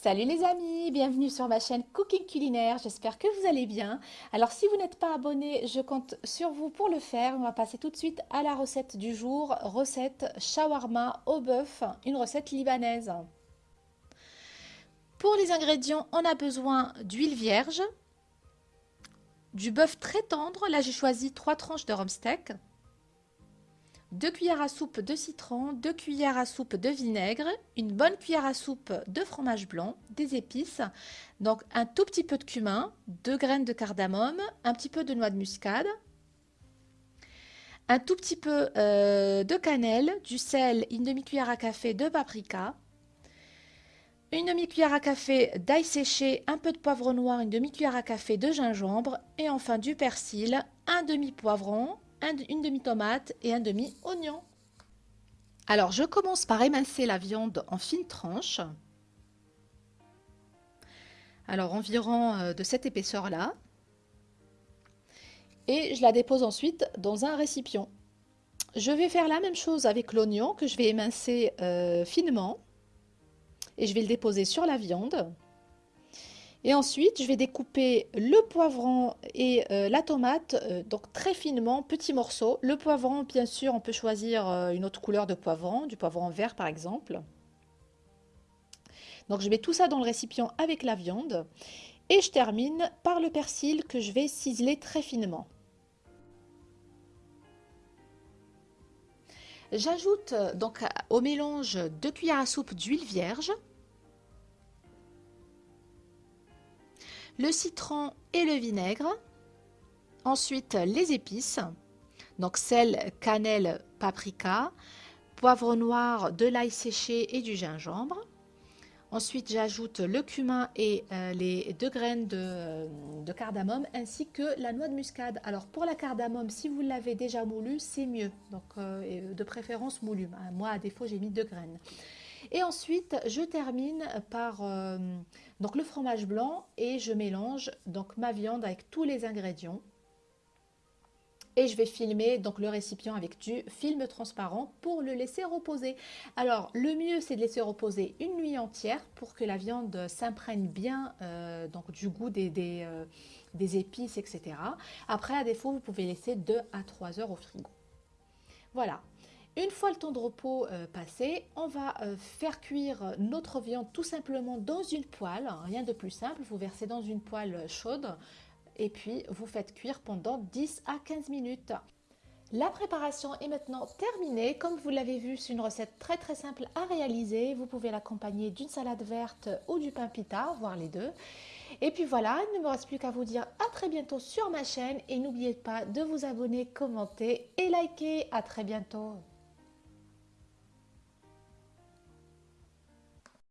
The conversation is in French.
Salut les amis, bienvenue sur ma chaîne Cooking Culinaire, j'espère que vous allez bien. Alors si vous n'êtes pas abonné, je compte sur vous pour le faire. On va passer tout de suite à la recette du jour, recette shawarma au bœuf, une recette libanaise. Pour les ingrédients, on a besoin d'huile vierge, du bœuf très tendre, là j'ai choisi trois tranches de rumsteak, 2 cuillères à soupe de citron, 2 cuillères à soupe de vinaigre, une bonne cuillère à soupe de fromage blanc, des épices, donc un tout petit peu de cumin, 2 graines de cardamome, un petit peu de noix de muscade, un tout petit peu euh, de cannelle, du sel, une demi-cuillère à café de paprika, une demi-cuillère à café d'ail séché, un peu de poivre noir, une demi-cuillère à café de gingembre et enfin du persil, un demi-poivron, une demi-tomate et un demi-oignon. Alors, je commence par émincer la viande en fines tranches. Alors, environ euh, de cette épaisseur-là. Et je la dépose ensuite dans un récipient. Je vais faire la même chose avec l'oignon que je vais émincer euh, finement. Et je vais le déposer sur la viande. Et ensuite, je vais découper le poivron et euh, la tomate, euh, donc très finement, petits morceaux. Le poivron, bien sûr, on peut choisir euh, une autre couleur de poivron, du poivron vert par exemple. Donc je mets tout ça dans le récipient avec la viande. Et je termine par le persil que je vais ciseler très finement. J'ajoute donc au mélange 2 cuillères à soupe d'huile vierge. Le citron et le vinaigre. Ensuite, les épices, donc sel, cannelle, paprika, poivre noir, de l'ail séché et du gingembre. Ensuite, j'ajoute le cumin et euh, les deux graines de, de, cardamome ainsi que la noix de muscade. Alors pour la cardamome, si vous l'avez déjà moulu, c'est mieux. Donc euh, de préférence moulu. Moi, à défaut, j'ai mis deux graines. Et ensuite, je termine par euh, donc le fromage blanc et je mélange donc ma viande avec tous les ingrédients. Et je vais filmer donc le récipient avec du film transparent pour le laisser reposer. Alors le mieux c'est de laisser reposer une nuit entière pour que la viande s'imprègne bien euh, du goût des, des, euh, des épices etc. Après à défaut vous pouvez laisser 2 à 3 heures au frigo. Voilà, une fois le temps de repos euh, passé, on va euh, faire cuire notre viande tout simplement dans une poêle, rien de plus simple, vous versez dans une poêle chaude et puis vous faites cuire pendant 10 à 15 minutes. La préparation est maintenant terminée. Comme vous l'avez vu, c'est une recette très très simple à réaliser. Vous pouvez l'accompagner d'une salade verte ou du pain pita, voire les deux. Et puis voilà, il ne me reste plus qu'à vous dire à très bientôt sur ma chaîne et n'oubliez pas de vous abonner, commenter et liker. À très bientôt